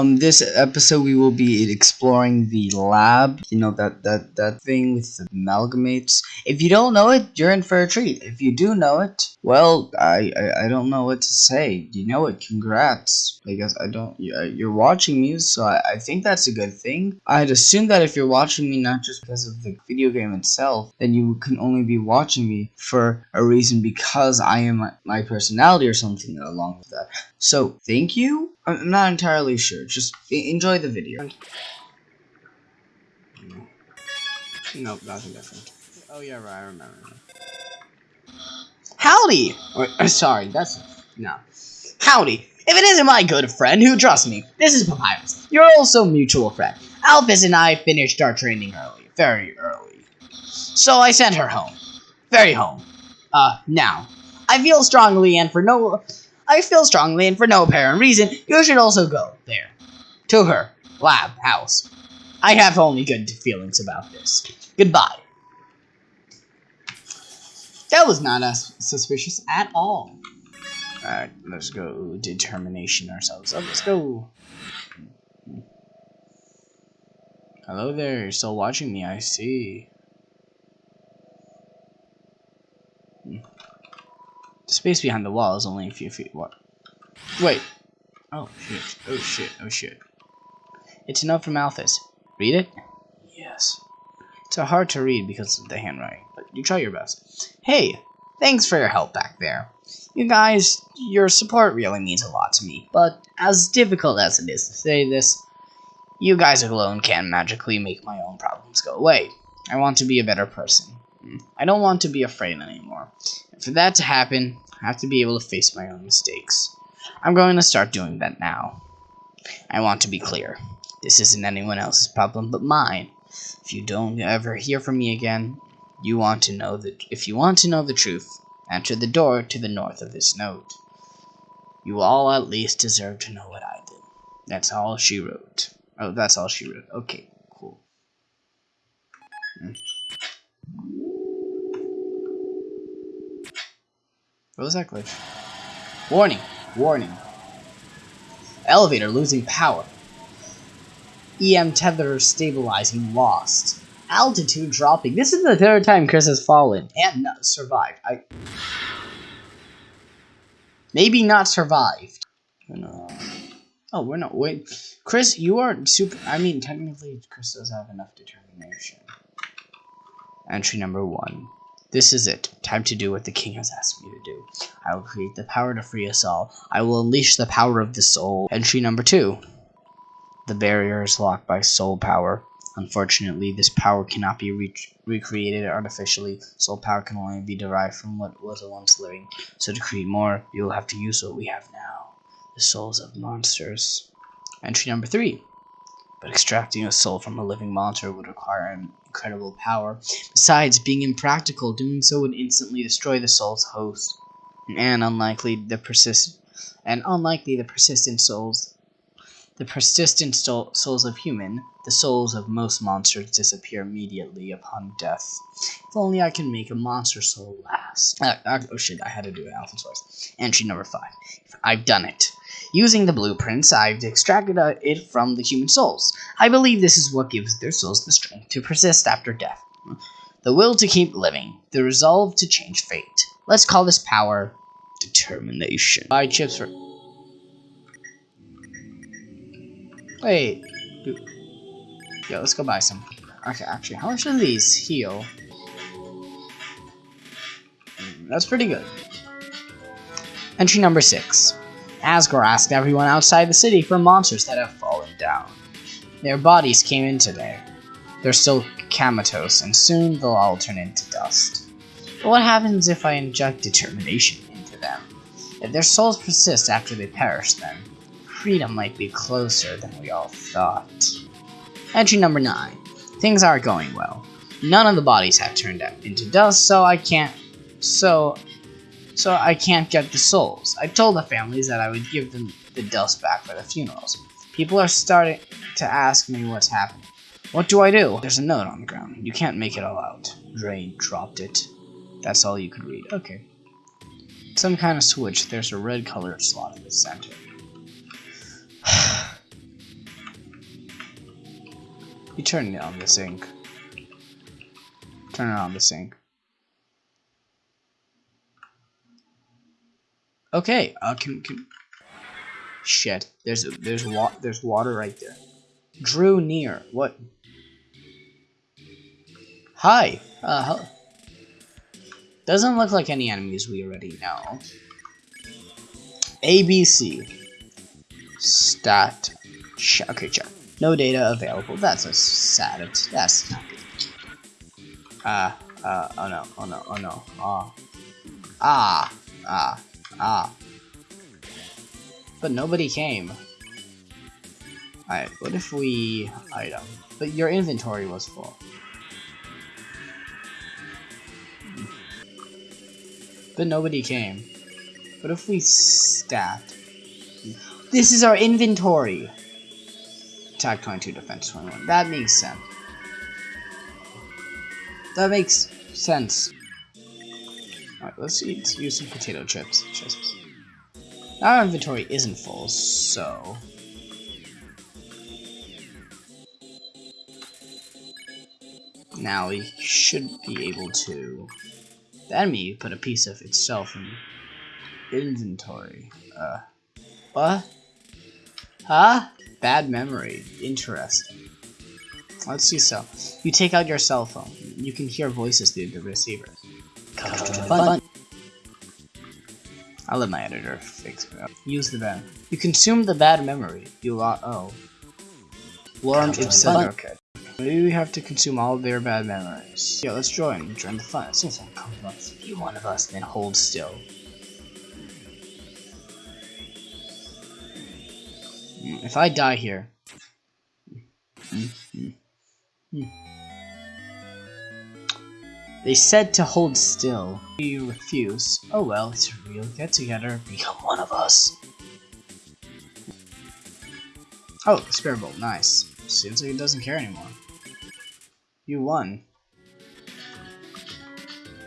Um, this episode we will be exploring the lab. You know that that that thing with the amalgamates. If you don't know it, you're in for a treat. If you do know it, well, I I, I don't know what to say. You know it. Congrats. I guess I don't. You're watching me, so I, I think that's a good thing. I'd assume that if you're watching me not just because of the video game itself, then you can only be watching me for a reason because I am my personality or something along with that. So thank you. I'm not entirely sure. Just enjoy the video. Nope, nothing different. Oh yeah, right, I remember. Howdy! Or, uh, sorry, that's no. Howdy! If it isn't my good friend who trusts me, this is Papyrus, your also mutual friend. Alphys and I finished our training early, very early. So I sent her home. Very home. Uh, now. I feel strongly and for no I feel strongly, and for no apparent reason, you should also go there. To her lab house. I have only good feelings about this. Goodbye. That was not as suspicious at all. Alright, let's go determination ourselves. Oh, let's go. Hello there, you're still watching me, I see. The space behind the wall is only a few feet wide. Wait. Oh shit. Oh shit. Oh shit. It's a note from Alphys. Read it? Yes. It's hard to read because of the handwriting, but you try your best. Hey, thanks for your help back there. You guys, your support really means a lot to me, but as difficult as it is to say this, you guys alone can't magically make my own problems go away. I want to be a better person. I don't want to be afraid anymore. And for that to happen, I have to be able to face my own mistakes. I'm going to start doing that now. I want to be clear. This isn't anyone else's problem but mine. If you don't ever hear from me again, you want to know that if you want to know the truth, enter the door to the north of this note. You all at least deserve to know what I did. That's all she wrote. Oh, that's all she wrote. Okay, cool. Hmm. What was that glitch? Warning! Warning. Elevator losing power. EM tether stabilizing lost. Altitude dropping. This is the third time Chris has fallen and not survived. I maybe not survived. No. Oh, we're not. Wait, Chris, you are super. I mean, technically, Chris does have enough determination. Entry number one. This is it. Time to do what the king has asked me to do. I will create the power to free us all. I will unleash the power of the soul. Entry number two. The barrier is locked by soul power. Unfortunately, this power cannot be re recreated artificially. Soul power can only be derived from what was once living. So to create more, you will have to use what we have now. The souls of monsters. Entry number three. But extracting a soul from a living monster would require incredible power. Besides, being impractical, doing so would instantly destroy the soul's host. And unlikely the persist and unlikely the persistent souls the persistent souls of human, the souls of most monsters disappear immediately upon death. If only I can make a monster soul last. Uh, uh, oh shit, I had to do it Alpha Source. Entry number 5. I've done it. Using the blueprints, I've extracted uh, it from the human souls. I believe this is what gives their souls the strength to persist after death. The will to keep living, the resolve to change fate. Let's call this power determination. Buy chips for... Wait. Yeah, let's go buy some. Okay, actually, how much do these heal? Mm, that's pretty good. Entry number 6. Asgore asked everyone outside the city for monsters that have fallen down. Their bodies came in today. They're still comatose, and soon they'll all turn into dust. But what happens if I inject determination into them? If their souls persist after they perish, then freedom might be closer than we all thought. Entry number 9. Things aren't going well. None of the bodies have turned up into dust, so I can't... So, so I can't get the souls. I told the families that I would give them the dust back for the funerals. People are starting to ask me what's happening. What do I do? There's a note on the ground. You can't make it all out. Drain dropped it. That's all you could read. Okay. Some kind of switch. There's a red colored slot in the center. You turn it on the sink. Turn it on the sink. Okay, uh, can, can... Shit, there's there's wa there's water right there. Drew near. What? Hi. Uh, doesn't look like any enemies we already know. ABC. Stat. okay, check. No data available. That's a sad. That's not good. Ah. Uh, uh, oh no. Oh no. Oh no. Ah. Ah. Ah. Ah. But nobody came. Alright, what if we... item? But your inventory was full. But nobody came. What if we stat? This is our inventory! Attack 22, defense 21. That makes sense. That makes sense. Alright, let's eat, use some potato chips. chips. Our inventory isn't full, so... Now we should be able to... The enemy put a piece of itself in inventory. Uh, what? Huh? Bad memory. Interesting. Let's see so. You take out your cell phone. You can hear voices through the receiver. Fun. I'll let my editor fix it up. Use the bad. You consume the bad memory. You lot. Oh. Lorem ipsum. Okay. Maybe we have to consume all their bad memories. Yeah, let's join. Join the fun. It seems uncomfortable to be one of us, then hold still. If I die here. They said to hold still. You refuse. Oh well, it's a real get-together. Become one of us. Oh, Spirit Bolt, nice. Seems like it doesn't care anymore. You won.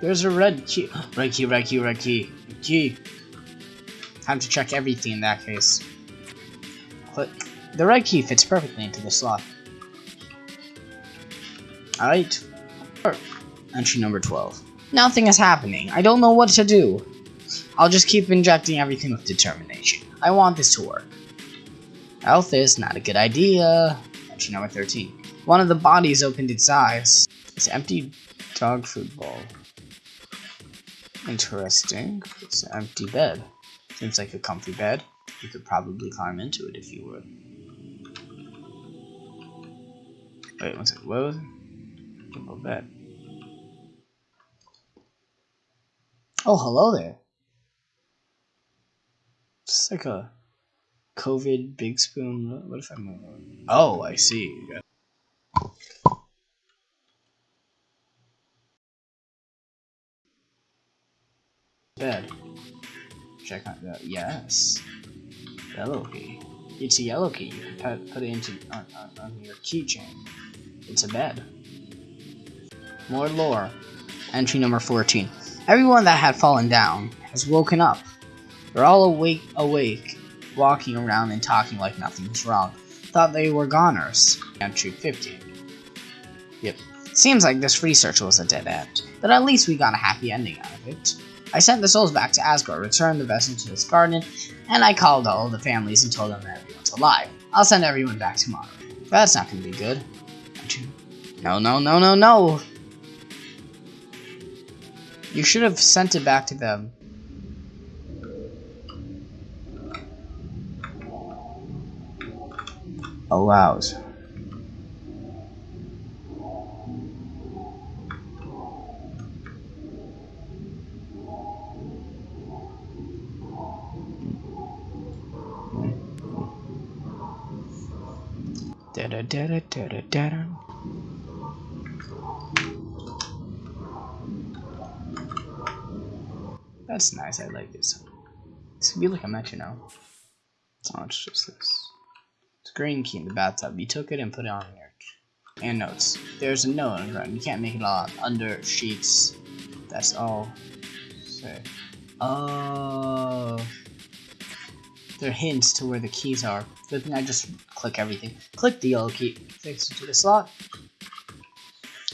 There's a red key. Red key, red key, red key. Key. Time to check everything in that case. Click. The red key fits perfectly into the slot. Alright. Entry number 12. Nothing is happening. I don't know what to do. I'll just keep injecting everything with determination. I want this to work. Health is not a good idea. Entry number 13. One of the bodies opened its eyes. It's empty dog food bowl. Interesting. It's an empty bed. Seems like a comfy bed. You could probably climb into it if you would. Wait, one second. What was it? bed. Oh, hello there. It's like a COVID big spoon. What if I move? Oh, I see. Bed. Check out that. Yes. Yellow key. It's a yellow key. You can put, put it into on, on, on your keychain. It's a bed. More lore. Entry number 14. Everyone that had fallen down has woken up. They're all awake, awake, walking around and talking like nothing was wrong. Thought they were goners. Entry 15. Yep. Seems like this research was a dead end, but at least we got a happy ending out of it. I sent the souls back to Asgore, returned the vessel to its garden, and I called all the families and told them that everyone's alive. I'll send everyone back tomorrow. But That's not gonna be good. No, no, no, no, no! You should have sent it back to them. Allows. Da da da da da. That's nice, I like this. This could be like a match, you know. Oh, it's just this. It's green key in the bathtub. You took it and put it on your and notes. There's a note on the ground. You can't make it all under sheets. That's all. Say. Oh. They're hints to where the keys are. Good thing I just click everything. Click the yellow key, fix it to the slot.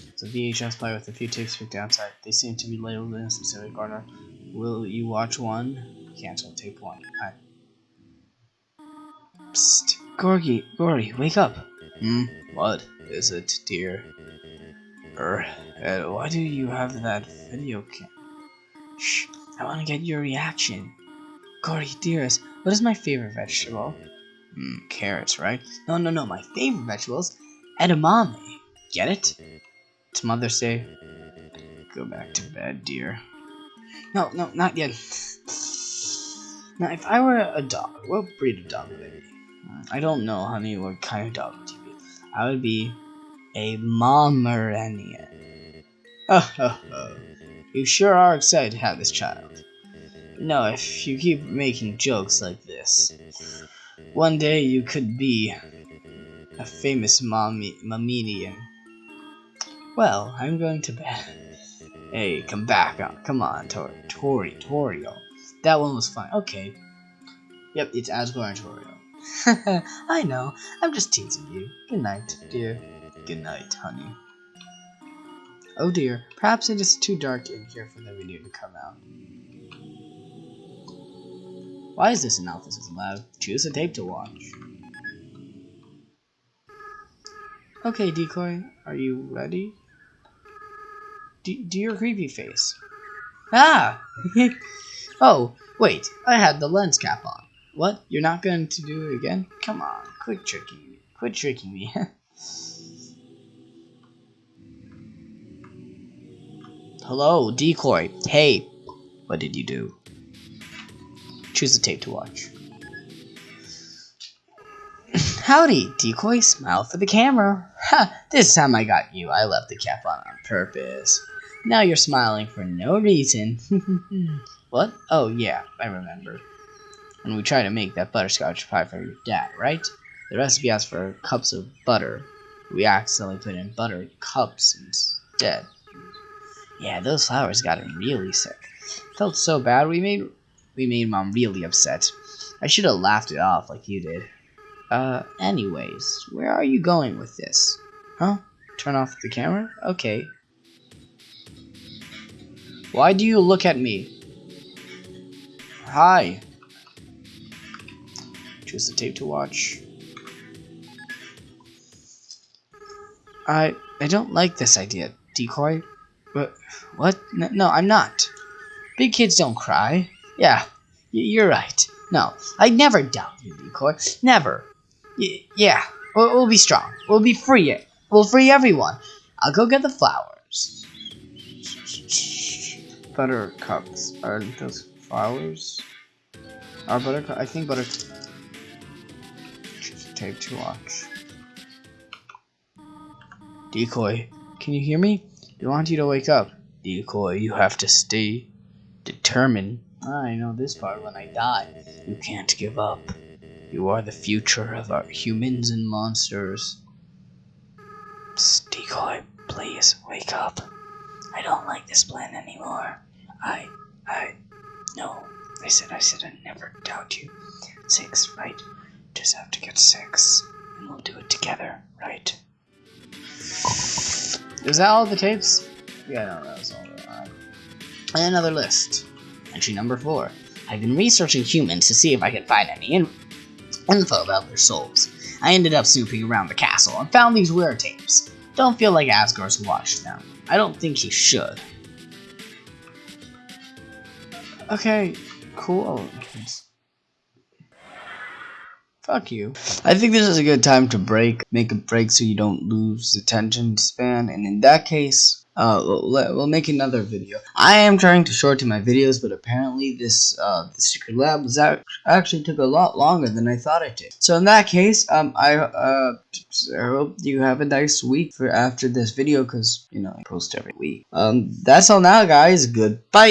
It's a VHS player with a few tapes picked outside. They seem to be labeled in a specific order. Will you watch one? Cancel tape one. Alright. Psst. Gorgy, Gorey, wake up. Hmm, what is it, dear? Er, uh, why do you have that video cam? Shh, I want to get your reaction. Gorey, dearest, what is my favorite vegetable? Hmm, carrots, right? No, no, no, my favorite vegetable is edamame. Get it? It's Mother's Day. Go back to bed, dear. No, no, not yet. Now, if I were a dog, what breed of dog would I be? I don't know, honey, what kind of dog would you be? I would be a Pomeranian. Oh, oh, oh. You sure are excited to have this child. No, if you keep making jokes like this, one day you could be a famous mommy, mamedian. Well, I'm going to bed. Hey, come back. On. Come on, Tor Tori, Torio. That one was fine. Okay. Yep, it's Asgore and Toriel. I know. I'm just teasing you. Good night, dear. Good night, honey. Oh dear. Perhaps it is too dark in here for the video to come out. Why is this analysis allowed? Choose a tape to watch. Okay, Decoy, are you ready? Do, do your creepy face. Ah! oh, wait, I had the lens cap on. What? You're not going to do it again? Come on, quit tricking me. Quit tricking me. Hello, Decoy. Hey, what did you do? Choose a tape to watch. Howdy, Decoy. Smile for the camera. Ha! This time I got you. I left the cap on on purpose. Now you're smiling for no reason. what? Oh, yeah, I remember. When we tried to make that butterscotch pie for your dad, right? The recipe asks for cups of butter. We accidentally put in butter cups instead. Yeah, those flowers got him really sick. Felt so bad we made we made mom really upset. I should have laughed it off like you did. Uh, anyways, where are you going with this? Huh? Turn off the camera? Okay, why do you look at me? Hi. Choose the tape to watch. I I don't like this idea, decoy. But what? No, I'm not. Big kids don't cry. Yeah, you're right. No, I never doubt you, decoy. Never. Y yeah, we'll, we'll be strong. We'll be free. We'll free everyone. I'll go get the flowers buttercups. Are those flowers? Are buttercup? I think butter. Take to watch. Decoy, can you hear me? I want you to wake up. Decoy, you have to stay determined. I know this part when I die. You can't give up. You are the future of our humans and monsters. Psst, Decoy, please wake up. I don't like this plan anymore. I, I, no. I said, I said I never doubt you. Six, right? Just have to get six, and we'll do it together, right? Is that all the tapes? Yeah, no, that was all. Uh, and another list. Entry number four. I've been researching humans to see if I can find any in info about their souls. I ended up snooping around the castle and found these weird tapes. Don't feel like Asgore's watched them. I don't think he should. Okay, cool. Fuck you. I think this is a good time to break. Make a break so you don't lose attention span. And in that case, uh, we'll, make another video. I am trying to shorten my videos, but apparently this uh, the secret lab was actually took a lot longer than I thought it did. So in that case, um, I uh, I hope you have a nice week for after this video, cause you know I post every week. Um, that's all now, guys. Goodbye.